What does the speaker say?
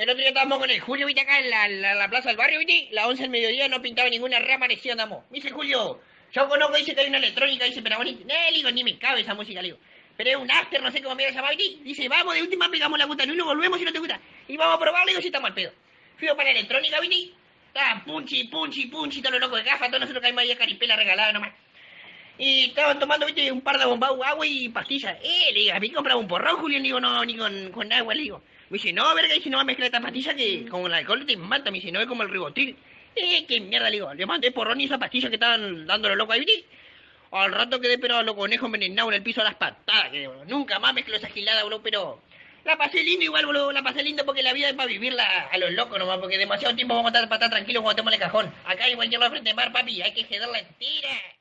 El otro día estábamos con el Julio, viste, acá en la, la, la plaza del barrio, viste, la 11 del mediodía no pintaba ninguna rama, parecía andamos. Dice Julio, yo conozco, dice que hay una electrónica, dice, pero bonito. No, le digo, ni me cabe esa música, le digo. Pero es un after, no sé cómo me voy a llamar, viste. Dice, vamos, de última pegamos la puta, no, no volvemos si no te gusta. Y vamos a probar, le digo, si estamos al pedo. Fui para la electrónica, viste. Estaba punchi, punchi, punchi, todo lo loco de gafa, todos nosotros que hay María Caripela regalada nomás. Y estaban tomando, viste, un par de bombados, agua y pastillas. Eh, le digo, a mí compraba un porrón, Julio, le digo, no, ni con, con agua, le digo. Me dice, no, verga, dice, no va a mezclar esta pastilla que con el alcohol te mata, me dice, no es como el ribotril. Eh, qué mierda, le digo, le mandé porrón y esa pastilla que estaban dándolo loco ahí, viste. Al rato quedé, pero a los conejos envenenados en el piso a las patadas, que nunca más mezclo esa gilada, boludo, pero... La pasé lindo igual, boludo, la pasé lindo porque la vida es para vivirla a los locos nomás, porque demasiado tiempo vamos a estar para estar tranquilos cuando estemos en el cajón. Acá igual yo la frente de mar, papi, hay que cederla entera.